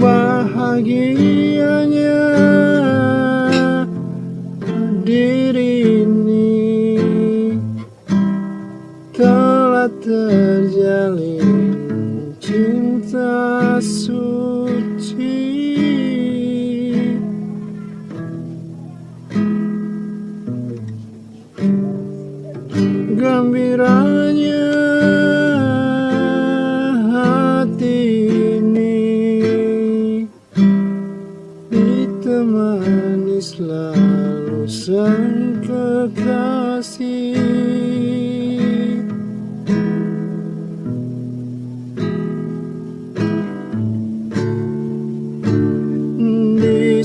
bahagianya diri ini telah terjalin cinta suci. Gembiranya temani selalu sang kekasih Di